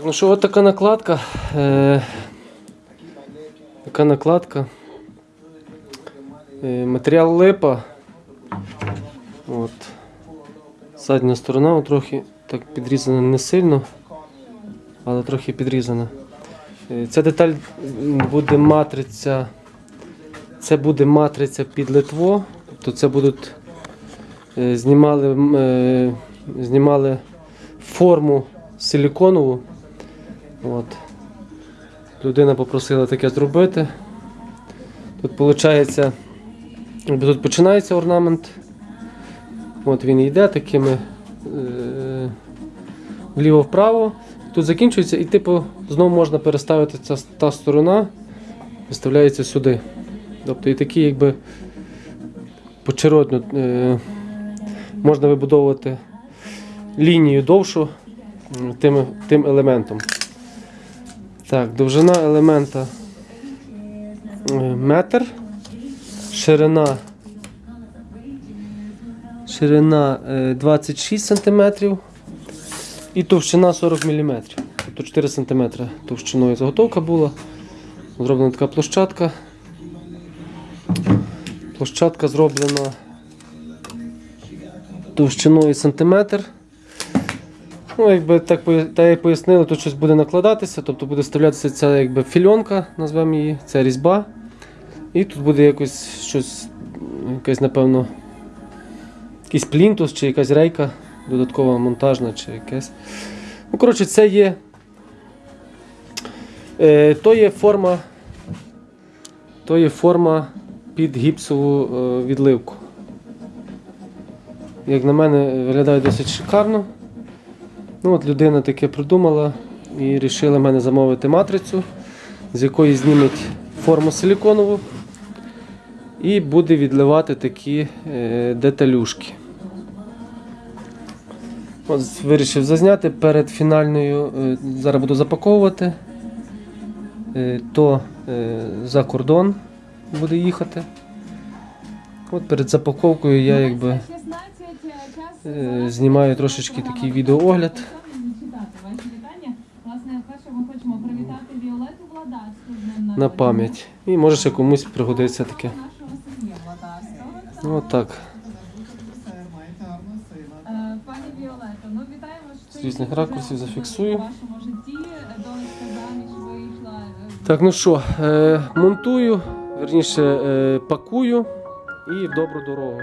Так, ну що, от така накладка. Е, така накладка. Е, матеріал липа. От. Задня сторона трохи так підрізана не сильно, але трохи підрізана. Е, Ця деталь буде матриця. Це буде матриця під литво. Тобто це будуть е, знімали, е, знімали форму силіконову. От. Людина попросила таке зробити. Тут виходить, тут починається орнамент. От він йде такими е, вліво-вправо. Тут закінчується і типу знову можна переставити ця та сторона, виставляється сюди. Тобто і такі якби почеродно е, можна вибудовувати лінію довшу тим, тим елементом. Так, довжина елемента е, метр, ширина, ширина е, 26 см і товщина 40 мм. Тобто 4 см товщиною заготовка була. Зроблена така площадка. Площадка зроблена товщиною сантиметр. Ну, якби так, так як пояснили, тут щось буде накладатися, тобто буде вставлятися ця якби фільонка, назвемо її, ця різьба. І тут буде якось щось, якась, напевно, якийсь плінтус чи якась рейка додаткова монтажна чи якесь. Ну, коротше, це є. Е, то є форма. То є форма під гіпсову е, відливку. Як на мене, виглядає досить шикарно. Ну, от людина таке придумала і вирішила мене замовити матрицю, з якої зніметь форму силіконову і буде відливати такі е, деталюшки. От вирішив зазняти перед фінальною, е, зараз буду запаковувати, е, то за кордон буде їхати. От перед запаковкою я якби знімаю трошечки такий відеоогляд. На пам'ять. І може ще комусь пригодиться таке. Ну от так. Е, З різних ракурсів зафіксую. Е, Так, ну що, е, монтую, верніше е, пакую і в добру дорогу.